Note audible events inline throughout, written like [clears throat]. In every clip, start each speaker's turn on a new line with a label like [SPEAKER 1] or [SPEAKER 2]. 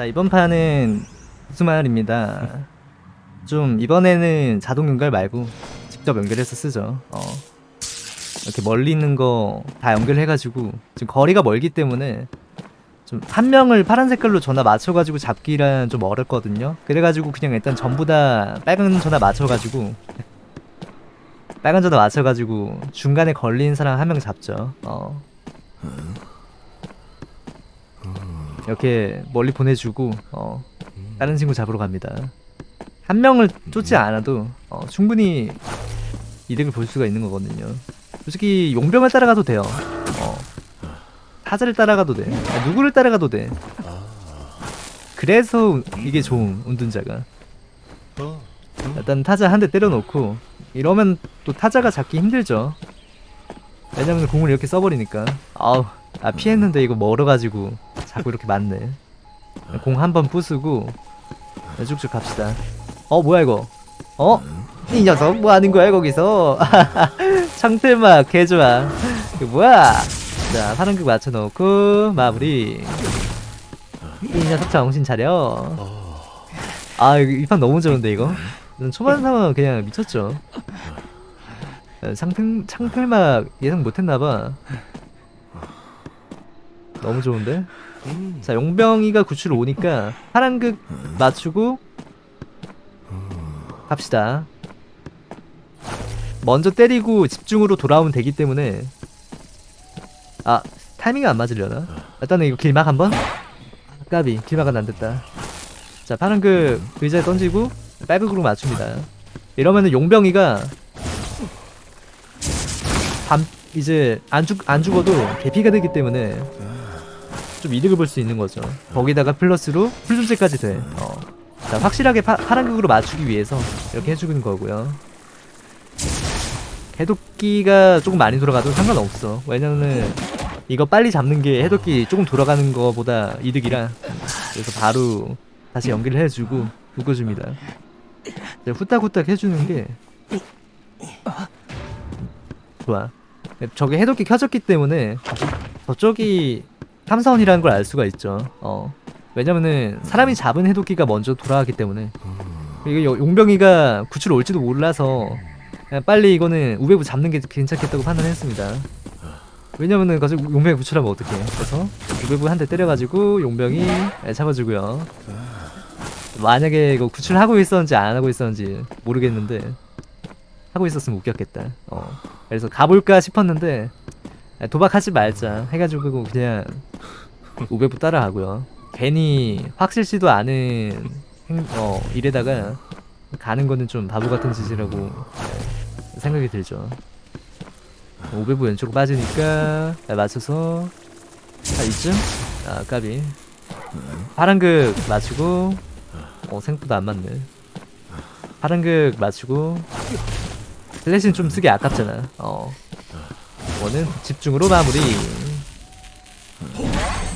[SPEAKER 1] 자 이번 판은 우스마을입니다 좀 이번에는 자동 연결 말고 직접 연결해서 쓰죠 어. 이렇게 멀리 있는 거 다 연결해가지고 지금 거리가 멀기 때문에 좀 한 명을 파란 색 깔로 전화 맞춰가지고 잡기란 좀 어렵거든요 그래가지고 그냥 일단 전부 다 빨간 전화 맞춰가지고 빨간 전화 맞춰가지고 중간에 걸린 사람 한 명 잡죠 어. 이렇게 멀리 보내주고 어, 다른 친구 잡으러 갑니다. 한 명을 쫓지 않아도 어, 충분히 이득을 볼 수가 있는 거거든요. 솔직히 용병을 따라가도 돼요. 어, 타자를 따라가도 돼. 아, 누구를 따라가도 돼. 그래서 이게 좋은 운둔자가. 일단 타자 한 대 때려놓고 이러면 또 타자가 잡기 힘들죠. 왜냐면 공을 이렇게 써버리니까. 아우, 아 피했는데 이거 멀어가지고 자꾸 이렇게 맞네. 공 한 번 부수고 쭉쭉 갑시다. 어 뭐야 이거? 어? 이 녀석 뭐 하는 거야 거기서? [laughs] 창틀막 개좋아. 이거 뭐야? 자 파란극 맞춰놓고 마무리. 이 녀석 정신 차려. 아 이 판 너무 좋은데 이거? 초반 상황 그냥 미쳤죠. 창틀 창틀막 예상 못했나봐. 너무 좋은데? 자 용병이가 구출 오니까 파란극 맞추고 갑시다. 먼저 때리고 집중으로 돌아오면 되기 때문에. 아 타이밍이 안 맞으려나? 일단은 이거 길막 한번? 까비 길막은 안됐다. 자 파란극 의자에 던지고 빨극으로 맞춥니다. 이러면은 용병이가 밤 이제 안, 죽, 안 죽어도 개피가 되기 때문에 좀 이득을 볼 수 있는 거죠. 거기다가 플러스로 풀존재까지 돼. 어. 자, 확실하게 파, 파란극으로 맞추기 위해서 이렇게 해주는 거고요. 해독기가 조금 많이 돌아가도 상관없어. 왜냐면은 이거 빨리 잡는 게 해독기 조금 돌아가는 거보다 이득이라 그래서 바로 다시 연기를 해주고 묶어줍니다. 후딱후딱 해주는 게 좋아. 저게 해독기 켜졌기 때문에 저쪽이 탐사원이라는 걸 알 수가 있죠. 어. 왜냐면은 사람이 잡은 해독기가 먼저 돌아가기 때문에 이게 용병이가 구출 올지도 몰라서 그냥 빨리 이거는 우배부 잡는 게 괜찮겠다고 판단했습니다. 왜냐면은 가지고 용병이 구출하면 어떡해. 그래서 우배부 한 대 때려가지고 용병이 잡아주고요. 만약에 이거 구출하고 있었는지 안 하고 있었는지 모르겠는데 하고 있었으면 웃겼겠다. 어. 그래서 가볼까 싶었는데 도박하지 말자. 해가지고 그냥 우베부 따라가고요. 괜히 확실치도 않은 행, 어, 일에다가 가는 거는 좀 바보 같은 짓이라고 생각이 들죠. 우베부 왼쪽으로 빠지니까 맞춰서 아 이쯤? 아 까비. 파란극 맞추고 어 생각보다 안 맞네. 파란극 맞추고 슬래시는 좀 쓰기 아깝잖아. 어 원은 집중으로 마무리.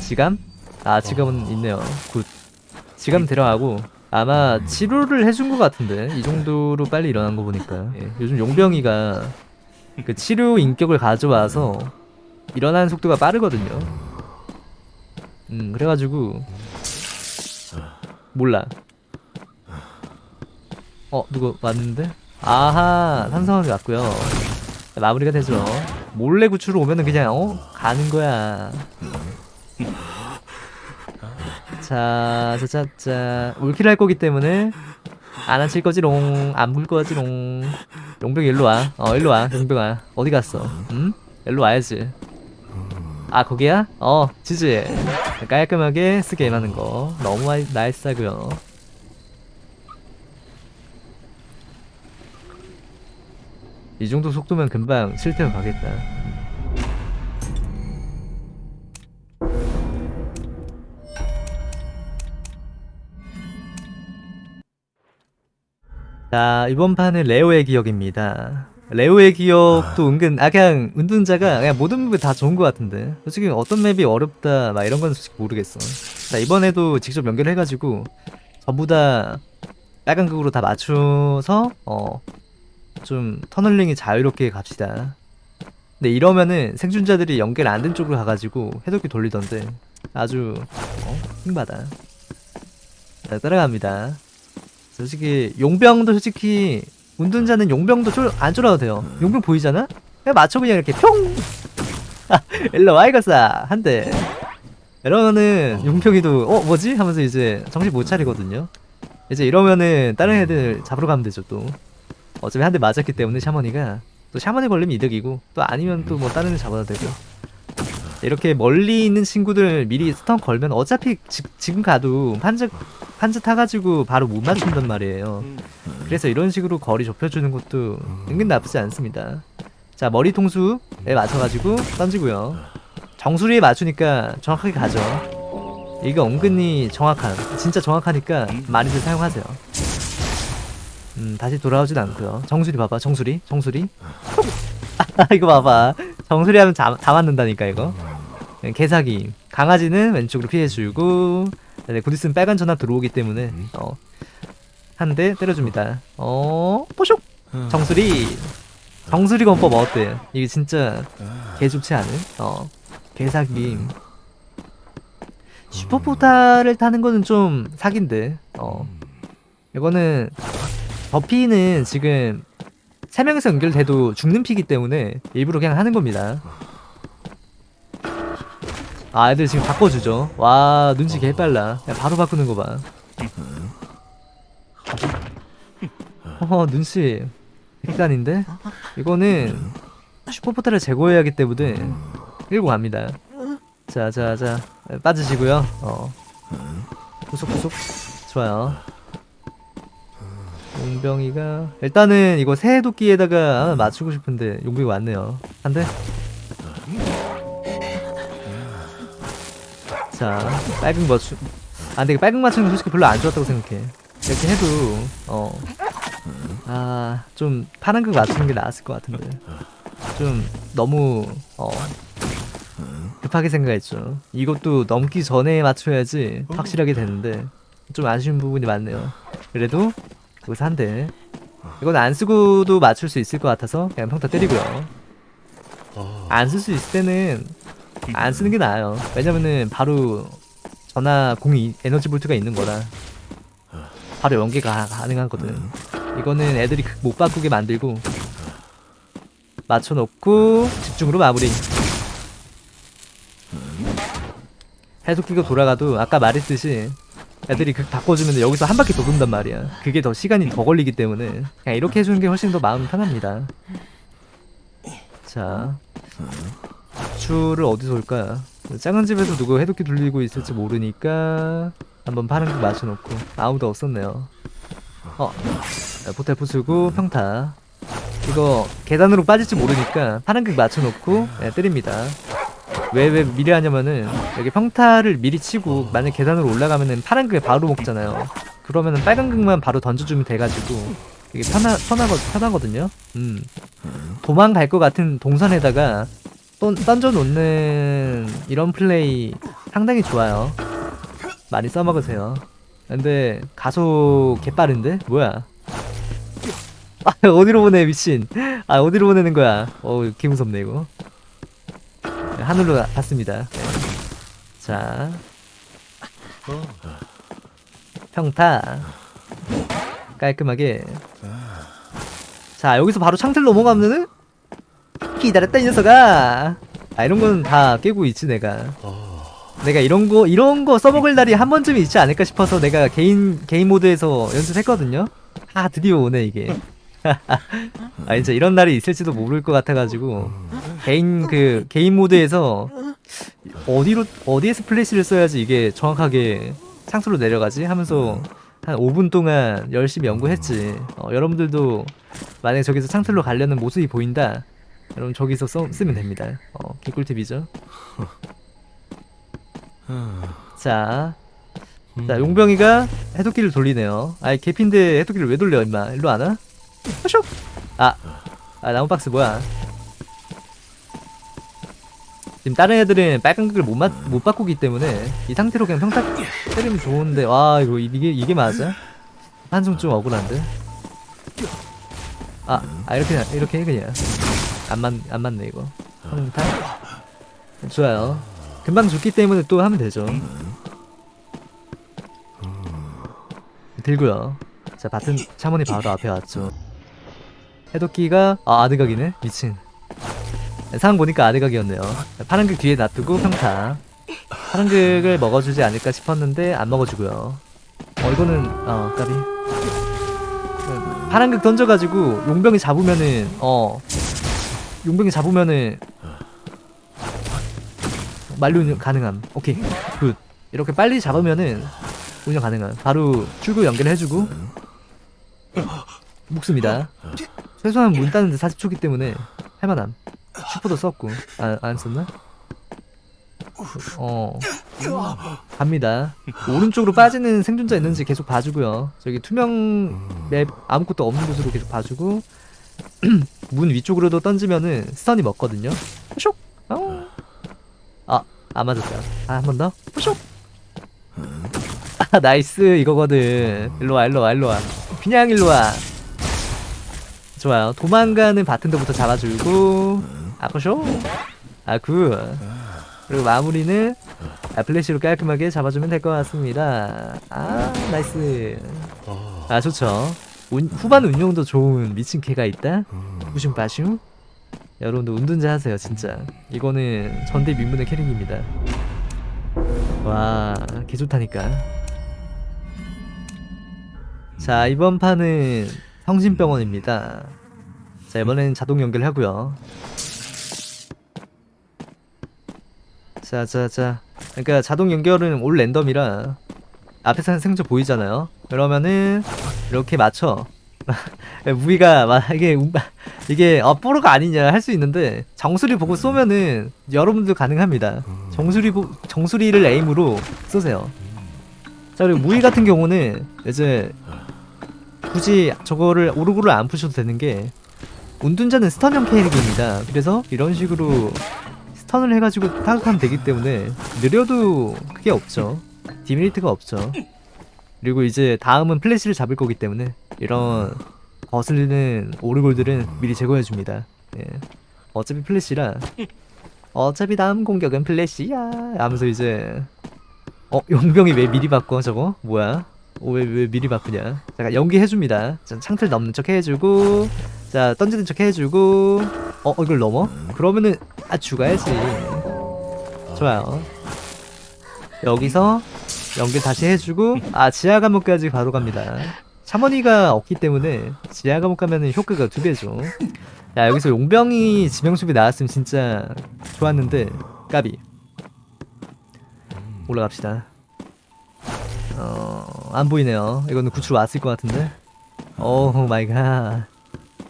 [SPEAKER 1] 지감? 아 지감은 있네요. 굿. 지감 들어가고 아마 치료를 해준 것 같은데 이 정도로 빨리 일어난 거 보니까. 예, 요즘 용병이가 그 치료 인격을 가져와서 일어나는 속도가 빠르거든요. 음 그래가지고 몰라. 어 누구 왔는데? 아하 산성원이 왔고요. 마무리가 되죠 몰래 구출을 오면은 그냥 어? 가는 거야 자, 자, 자, 자. 올킬 할 거기 때문에 안 한칠 거지롱. 안 물 거지롱. 용병 일로 와. 어, 일로 와. 용병아. 어디 갔어? 응? 일로 와야지. 아, 거기야? 어, 지지. 깔끔하게 쓰게 임하는 거. 너무 나이스하고요. 이 정도 속도면 금방 실태어 가겠다. 자 이번 판은 레오의 기억입니다. 레오의 기억도 아... 은근 아 그냥 은둔자가 그냥 모든 맵이 다 좋은 것 같은데. 솔직히 어떤 맵이 어렵다 막 이런 건 솔직히 모르겠어. 자 이번에도 직접 연결해가지고 전부 다 빨간 극으로 다 맞춰서 어 좀 터널링이 자유롭게 갑시다 근데 이러면은 생존자들이 연결 안 된 쪽으로 가가지고 해독기 돌리던데 아주 어? 킹받아 자, 따라갑니다. 솔직히 용병도 솔직히 운둔자는 용병도 쫄, 안 쫄아도 돼요. 용병 보이잖아? 그냥 맞춰 그냥 이렇게 평! [laughs] 일로 와 이거싸 한 대. 이러면은 용병이도 어 뭐지 하면서 이제 정신 못 차리거든요. 이제 이러면은 다른 애들 잡으러 가면 되죠 또. 어차피 한 대 맞았기 때문에 샤머니가 또 샤머니 걸리면 이득이고 또 아니면 또 뭐 다른 애 잡아도 되고. 이렇게 멀리 있는 친구들 미리 스턴 걸면 어차피 지, 지금 가도 판즈 판즈 타가지고 바로 못 맞춘단 말이에요. 그래서 이런 식으로 거리 좁혀주는 것도 은근 나쁘지 않습니다. 자 머리 통수에 맞춰가지고 던지고요. 정수리에 맞추니까 정확하게 가죠. 이거 은근히 정확한, 진짜 정확하니까 많이들 사용하세요. 음 다시 돌아오진 않고요. 정수리 봐봐, 정수리, 정수리. [laughs] 이거 봐봐, 정수리 하면 다, 다 맞는다니까 이거. 네, 개사기. 강아지는 왼쪽으로 피해주고, 네, 곧 있으면 빨간 전압 들어오기 때문에 어. 한 대 때려줍니다. 어, 뽀슉! 정수리! 정수리 건법 어때? 이게 진짜 개 좋지 않은? 어, 개사기. 슈퍼포타를 타는 거는 좀 사기인데, 어. 이거는, 버피는 지금, 세 명이서 연결돼도 죽는 피기 때문에 일부러 그냥 하는 겁니다. 아, 애들 지금 바꿔주죠. 와, 눈치 개빨라. 야, 바로 바꾸는 거 봐. 어, 눈치. 백단인데? 이거는 슈퍼포탈을 제거해야 하기 때문에 끌고 갑니다. 자, 자, 자. 빠지시고요. 어. 구석구석. 좋아요. 용병이가 일단은 이거 새해도끼에다가 맞추고 싶은데 용병이 왔네요. 한 대. 자, 빨강 맞추. 아, 근데 빨강 맞추는 거 솔직히 별로 안 좋았다고 생각해. 이렇게 해도 어. 아, 좀 파란색 맞추는 게 나았을 것 같은데. 좀 너무 어 급하게 생각했죠. 이것도 넘기 전에 맞춰야지 확실하게 되는데 좀 아쉬운 부분이 많네요. 그래도 여기서 한 대. 이건 안 쓰고도 맞출 수 있을 것 같아서 그냥 평타 때리고요. 안 쓸 수 있을 때는 안 쓰는 게 나아요. 왜냐면은 바로 전화 공이 에너지 볼트가 있는 거라 바로 연계가 가능하거든. 이거는 애들이 극못 바꾸게 만들고 맞춰놓고 집중으로 마무리. 해독기가 돌아가도 아까 말했듯이 애들이 극 바꿔주면 여기서 한 바퀴 더 돈단 말이야. 그게 더 시간이 더 걸리기 때문에 그냥 이렇게 해주는 게 훨씬 더 마음이 편합니다. 자, 추를 어디서 올까? 작은 집에서 누구 해독기 돌리고 있을지 모르니까 한번 파란 거 맞춰놓고 아무도 없었네요. 어, 포탈 부수고 평타. 이거 계단으로 빠질지 모르니까 파란 극 맞춰놓고 네, 때립니다. 왜 왜 미리 하냐면은 여기 평타를 미리 치고 만약 계단으로 올라가면은 파란 극에 바로 먹잖아요. 그러면은 빨간 극만 바로 던져주면 돼가지고 이게 편하 편하거 편하거든요. 음 도망갈 것 같은 동선에다가 던, 던져놓는 이런 플레이 상당히 좋아요. 많이 써먹으세요. 근데 가속 개빠른데 뭐야? 아 어디로 보내 미친 아 어디로 보내는 거야 어 개무섭네 이거 네, 하늘로 가- 갔습니다. 네. 자. 평타. 깔끔하게. 자 여기서 바로 창틀 넘어가면은 기다렸다 이 녀석아. 아 이런 건 다 깨고 있지 내가. 내가 이런 거 이런 거 써먹을 날이 한 번쯤 있지 않을까 싶어서 내가 개인 개인 모드에서 연습했거든요. 아 드디어 오네 이게 [laughs] 아 진짜 이런 날이 있을지도 모를 것 같아가지고 개인 그 개인 모드에서 어디로 어디에서 플래시를 써야지 이게 정확하게 창수로 내려가지 하면서 한 5분 동안 열심히 연구했지. 어, 여러분들도 만약 저기서 창틀로 가려는 모습이 보인다. 여러분 저기서 써, 쓰면 됩니다. 어, 개꿀팁이죠. 자, 자 용병이가 해독기를 돌리네요. 아이 개핀데 해독기를 왜 돌려 임마? 일로 안 와? 슉! 아, 아 나무 박스 뭐야? 지금 다른 애들은 빨간 극을 못, 맞, 못 바꾸기 때문에 이 상태로 그냥 평타 때리면 좋은데 와 이거 이게 이게 맞아? 한숨 좀 억울한데? 아, 아 이렇게 이렇게 해 그냥 안 맞 안 맞네 이거 평타 좋아요 금방 죽기 때문에 또 하면 되죠 들고요. 자 바튼 차원이 바로 앞에 왔죠. 해독기가 아 아드각이네 미친. 상황 보니까 아드각이었네요. 파란극 뒤에 놔두고 평타. 파란극을 먹어주지 않을까 싶었는데 안 먹어주고요. 어 이거는 어 까비. 파란극 던져가지고 용병이 잡으면은 어 용병이 잡으면은 만료 운영 가능함. 오케이 good. 이렇게 빨리 잡으면은 운영 가능함. 바로 출구 연결해주고 목숨이다. 최소한 문 따는데 40초기 때문에 할만함. 슈퍼도 썼고 아, 안 썼나? 어 갑니다. 오른쪽으로 빠지는 생존자 있는지 계속 봐주고요. 저기 투명 맵 아무것도 없는 곳으로 계속 봐주고 [clears throat] 문 위쪽으로도 던지면은 stun이 먹거든요. 쇼. 어. 아, 안 맞았다. 아, 한 번 더. 쇼. 아, nice 이거거든. 일로 와, 일로 와, 일로 와. 그냥 일로 와. 좋아요. 도망가는 바텐더부터 잡아주고 아쿠쇼. 아, good. 그리고 마무리는 아, 플래시로 깔끔하게 잡아주면 될 것 같습니다. 아, nice. 아, 좋죠. 운- 후반 운용도 좋은 미친 개가 있다. 무슨 빠슝? 여러분들 은둔자 하세요, 진짜. 이거는 전대미문의 캐릭입니다. 와, 개 좋다니까. 자, 이번 판은 성심병원입니다. 자, 이번엔 자동 연결하고요. 자, 자, 자. 그러니까 자동 연결은 올 랜덤이라 앞에서 생존 보이잖아요. 그러면은 이렇게 맞춰. [laughs] 무기가 막 이게 우- 이게 어 뽀로가 아니냐 할 수 있는데 정수리 보고 쏘면은 여러분들 가능합니다. 정수리 보, 정수리를 에임으로 쏘세요. 자 그리고 무기 같은 경우는 이제 굳이 저거를 오르골을 안 푸셔도 되는 게 은둔자는 stun형 캐릭입니다. 그래서 이런 식으로 stun을 해가지고 타격하면 되기 때문에 느려도 크게 없죠. demerit가 없죠. 그리고 이제 다음은 플래시를 잡을 거기 때문에 이런 거슬리는 오르골들은 미리 제거해줍니다. 예. 어차피 플래시라 어차피 다음 공격은 플래시야 하면서 이제 어 용병이 왜 미리 바꿔 저거 뭐야 어, 왜, 왜 미리 바꾸냐? 잠깐 연기해줍니다. 자, 창틀 넘는 척 해주고 자 던지는 척 해주고. 어 이걸 넘어? 그러면은 아 죽어야지. 좋아요. 여기서 연결 다시 해주고 아 지하 감옥까지 바로 갑니다. 샤머니가 없기 때문에 지하 감옥 가면은 효과가 두 배죠. 야 여기서 용병이 지명수비 나왔으면 진짜 좋았는데 까비. 올라갑시다 어 안 보이네요 이거는 구출 왔을 것 같은데 oh my god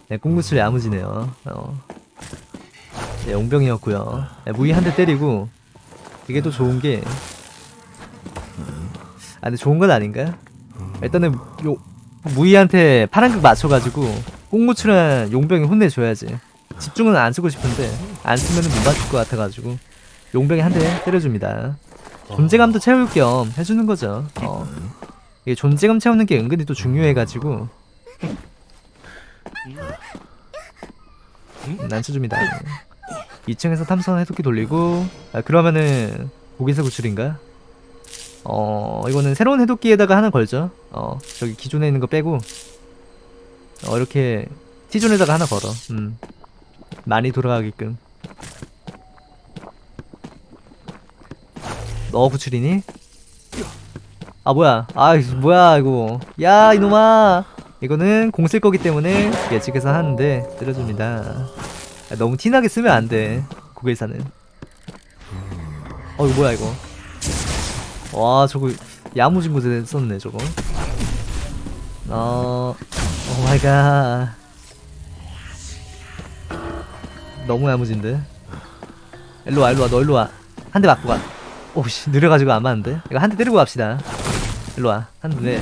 [SPEAKER 1] 네, 꽁구출 야무지네요 어. 네, 용병이었고요 네, 무기 한 대 때리고 이게 또 좋은 게 아, 근데 좋은 건 아닌가? 일단은 요 무이한테 파란극 맞춰가지고 꽁무출한 용병이 혼내줘야지. 집중은 안 쓰고 싶은데 안 쓰면 못 맞출 것 같아가지고 용병이 한 대 때려줍니다. 존재감도 채울 겸 해주는 거죠. 어. 이게 존재감 채우는 게 은근히 또 중요해가지고. 음, 안 쳐줍니다. 2층에서 탐선 해독기 돌리고 아, 그러면은 고기사 구출인가? 어 이거는 새로운 해독기에다가 하나 걸죠. 어 저기 기존에 있는 거 빼고. 어 이렇게 T존에다가 하나 걸어. 음. 많이 돌아가게끔 너 구출이니? 아 뭐야. 아 뭐야 이거. 야 이놈아. 이거는 공 쓸 거기 때문에 예측해서 하는데 때려줍니다. 야, 너무 티나게 쓰면 안돼 고개사는. 어 이거 뭐야 이거. 와 저거 야무진 곳에 썼네 저거. 어 oh my god. 너무 야무진데. 일로와 일로와 너 일로와. 한 대 맞고 가 오씨 느려가지고 안 맞는데? 이거 한 대 때리고 갑시다. 일로와 한대.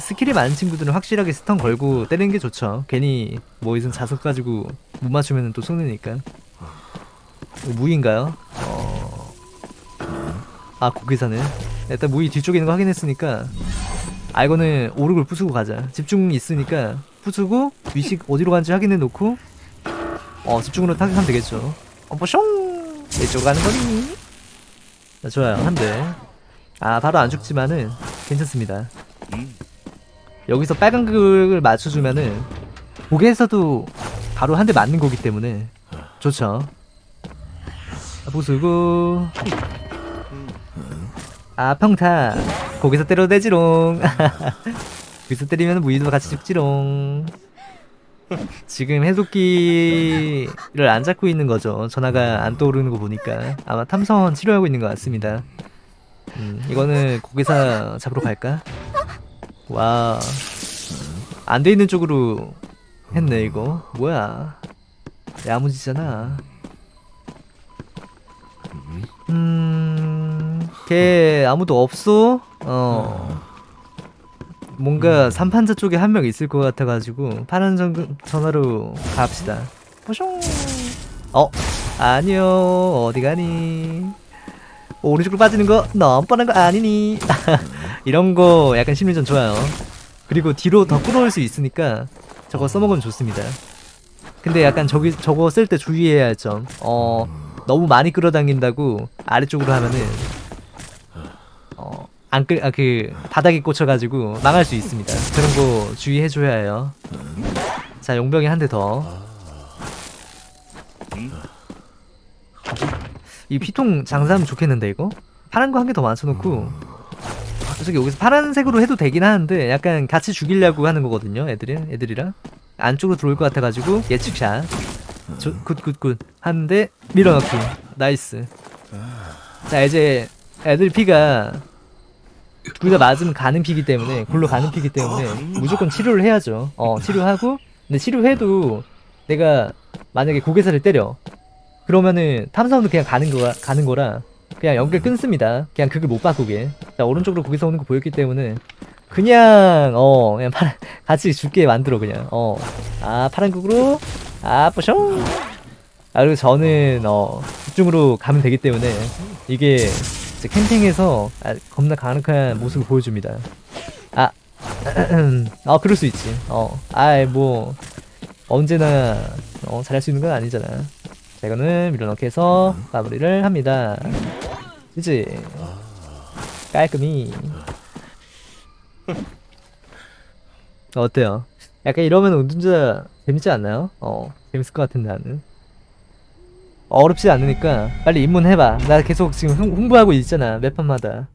[SPEAKER 1] 스킬이 많은 친구들은 확실하게 stun 걸고 때리는 게 좋죠. 괜히 뭐 이슨 자석 가지고 못 맞추면 또 속느니까. 이거 무인가요? 어... 아 고기사네. 일단 무이 뒤쪽에 있는 거 확인했으니까. 아 이거는 오르골 부수고 가자. 집중 있으니까 부수고 위식 어디로 간지 확인해 놓고. 어 집중으로 타격하면 되겠죠. 어 뽀숑 이쪽으로 가는 거니? 자, 좋아요. 한 대 아 바로 안 죽지만은 괜찮습니다. 여기서 빨간 극을 맞춰주면은 고개에서도 바로 한 대 맞는 거기 때문에 좋죠. 아, 보수고. 아 평타. 거기서 때려도 되지롱. [laughs] 거기서 때리면 무이도 같이 죽지롱 [laughs] 지금 해독기를 안 잡고 있는 거죠 전화가 안 떠오르는 거 보니까 아마 탐선 치료하고 있는 것 같습니다 음, 이거는 고개사 잡으러 갈까? 와. 안 돼 있는 쪽으로 했네, 이거. 뭐야. 야무지잖아. 음, 걔 아무도 없어? 어. 뭔가 삼판자 쪽에 한 명 있을 것 같아가지고 파란 전, 전화로 갑시다. 호숑. 어, 아니요. 어디 가니? 오른쪽으로 빠지는 거 너무 뻔한 거 아니니? [laughs] 이런 거 약간 심리전 좋아요. 그리고 뒤로 더 끌어올 수 있으니까 저거 써먹으면 좋습니다. 근데 약간 저기 저거 쓸 때 주의해야 할 점. 어 너무 많이 끌어당긴다고 아래쪽으로 하면은 어 안 끌 아 그 바닥에 꽂혀가지고 망할 수 있습니다. 그런 거 주의해줘야 해요. 자 용병이 한 대 더. 이 피통 장사하면 좋겠는데 이거? 파란 거 한 개 더 맞춰놓고 솔직히 여기서 파란색으로 해도 되긴 하는데 약간 같이 죽이려고 하는 거거든요 애들이 애들이랑 안쪽으로 들어올 것 같아가지고 예측샷 good good good 하는데 밀어넣기 nice 자 이제 애들 피가 둘 다 맞으면 가는 피기 때문에 굴러 가는 피기 때문에 무조건 치료를 해야죠. 어 치료하고 근데 치료해도 내가 만약에 고개사를 때려. 그러면은 탐사원은 그냥 가는 거라 가는 거라 그냥 연결 끊습니다. 그냥 그걸 못 바꾸게. 자 오른쪽으로 거기서 오는 거 보였기 때문에 그냥 어 그냥 파란 [laughs] 같이 죽게 만들어 그냥. 어아 파란 극으로. 아 뿌숑 아 그리고 저는 어 집중으로 가면 되기 때문에 이게 이제 캠핑에서 아, 겁나 강력한 모습을 보여줍니다. 아, [clears throat] 아 그럴 수 있지. 어, 아이 뭐 언제나 어, 잘할 수 있는 건 아니잖아. 자, 이거는 밀어넣기 해서 마무리를 합니다. 그지? 깔끔히. 어때요? 약간 이러면 운전자 재밌지 않나요? 어, 재밌을 것 같은데 나는. 어렵지 않으니까 빨리 입문해봐. 나 계속 지금 홍- 홍보하고 있잖아, 몇 판마다.